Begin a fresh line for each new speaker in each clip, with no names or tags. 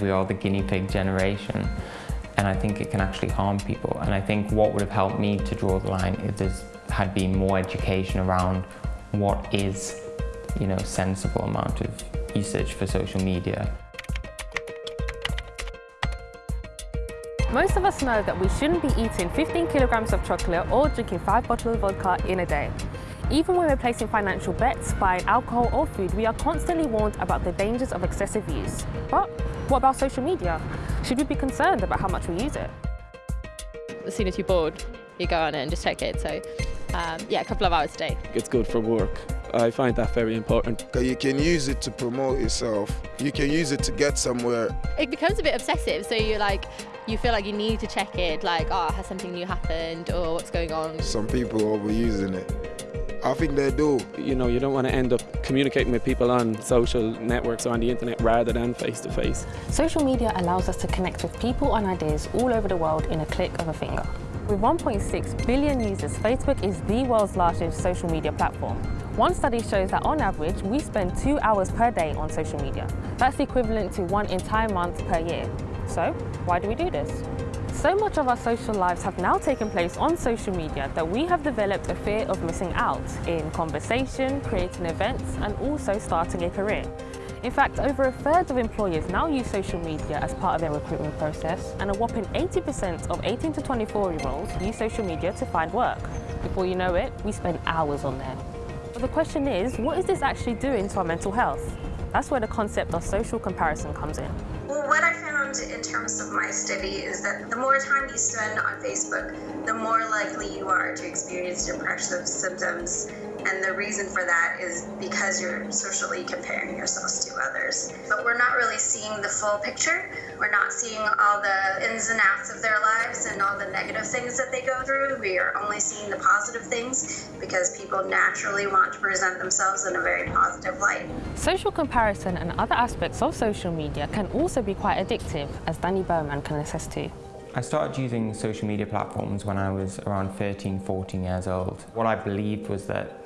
We are the guinea pig generation and I think it can actually harm people. And I think what would have helped me to draw the line is there had been more education around what is, you know, sensible amount of usage for social media.
Most of us know that we shouldn't be eating 15 kilograms of chocolate or drinking five bottles of vodka in a day. Even when we're placing financial bets, buying alcohol or food, we are constantly warned about the dangers of excessive use. But what about social media? Should we be concerned about how much we use it?
As soon as you're bored, you go on it and just check it. So um, yeah, a couple of hours a day.
It's good for work. I find that very important.
You can use it to promote yourself. You can use it to get somewhere.
It becomes a bit obsessive. So you're like, you feel like you need to check it, like, oh, has something new happened or what's going on?
Some people are overusing it. I think they do.
You know, you don't want to end up communicating with people on social networks or on the internet rather than face to face.
Social media allows us to connect with people and ideas all over the world in a click of a finger. With 1.6 billion users, Facebook is the world's largest social media platform. One study shows that on average, we spend two hours per day on social media. That's equivalent to one entire month per year. So, why do we do this? So much of our social lives have now taken place on social media that we have developed a fear of missing out in conversation, creating events and also starting a career. In fact, over a third of employers now use social media as part of their recruitment process and a whopping 80% of 18 to 24 year olds use social media to find work. Before you know it, we spend hours on there. But the question is, what is this actually doing to our mental health? That's where the concept of social comparison comes in.
Well, found in terms of my study is that the more time you spend on Facebook, the more likely you are to experience depressive symptoms and the reason for that is because you're socially comparing yourselves to others. But we're not really seeing the full picture. We're not seeing all the ins and outs of their lives and all the negative things that they go through. We are only seeing the positive things because people naturally want to present themselves in a very positive light.
Social comparison and other aspects of social media can also be quite addictive, as Danny Bowman can attest to.
I started using social media platforms when I was around 13, 14 years old. What I believed was that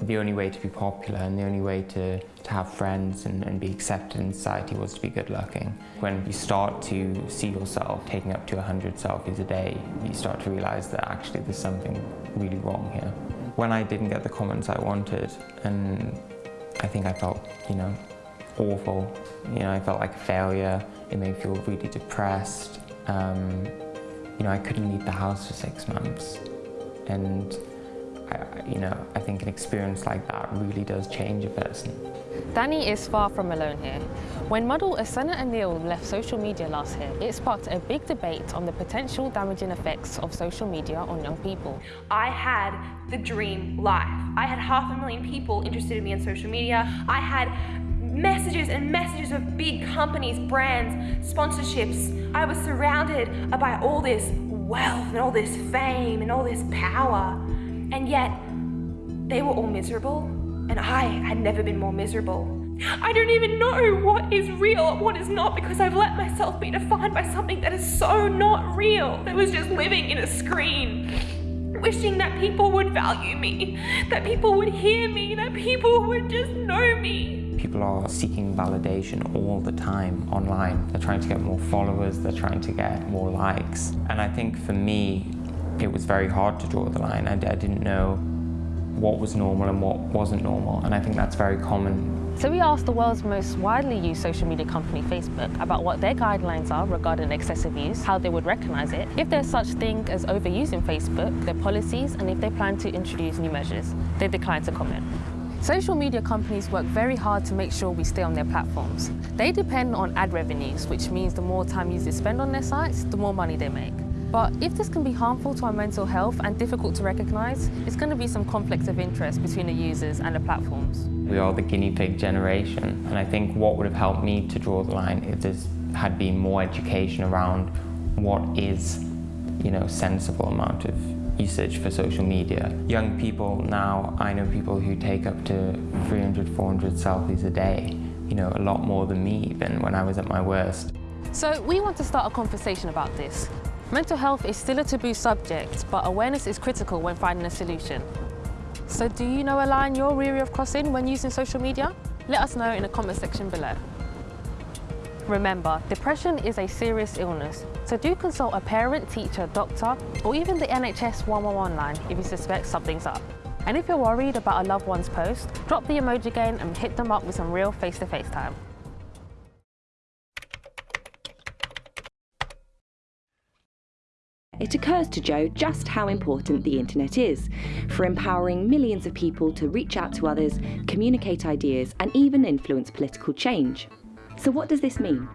the only way to be popular and the only way to, to have friends and, and be accepted in society was to be good looking. When you start to see yourself taking up to 100 selfies a day, you start to realize that actually there's something really wrong here. When I didn't get the comments I wanted, and I think I felt, you know, awful. You know, I felt like a failure. It made me feel really depressed. Um, you know, I couldn't leave the house for six months. And I, you know, I think an experience like that really does change a person.
Danny is far from alone here. When model Essena O'Neill left social media last year, it sparked a big debate on the potential damaging effects of social media on young people.
I had the dream life. I had half a million people interested in me on social media. I had messages and messages of big companies, brands, sponsorships. I was surrounded by all this wealth and all this fame and all this power. And yet, they were all miserable, and I had never been more miserable. I don't even know what is real and what is not because I've let myself be defined by something that is so not real, that was just living in a screen. Wishing that people would value me, that people would hear me, that people would just know me.
People are seeking validation all the time online. They're trying to get more followers, they're trying to get more likes. And I think for me, it was very hard to draw the line. I, I didn't know what was normal and what wasn't normal, and I think that's very common
so we asked the world's most widely used social media company, Facebook, about what their guidelines are regarding excessive use, how they would recognize it, if there's such thing as overusing Facebook, their policies, and if they plan to introduce new measures. They declined to comment. Social media companies work very hard to make sure we stay on their platforms. They depend on ad revenues, which means the more time users spend on their sites, the more money they make. But if this can be harmful to our mental health and difficult to recognise, it's going to be some conflict of interest between the users and the platforms.
We are the guinea pig generation, and I think what would have helped me to draw the line if there had been more education around what is, you know, sensible amount of usage for social media. Young people now, I know people who take up to 300, 400 selfies a day, you know, a lot more than me even when I was at my worst.
So we want to start a conversation about this. Mental health is still a taboo subject, but awareness is critical when finding a solution. So do you know a line you're weary of crossing when using social media? Let us know in the comment section below. Remember, depression is a serious illness, so do consult a parent, teacher, doctor, or even the NHS 111 line if you suspect something's up. And if you're worried about a loved one's post, drop the emoji again and hit them up with some real face-to-face -face time.
It occurs to Joe just how important the internet is for empowering millions of people to reach out to others, communicate ideas, and even influence political change. So, what does this mean?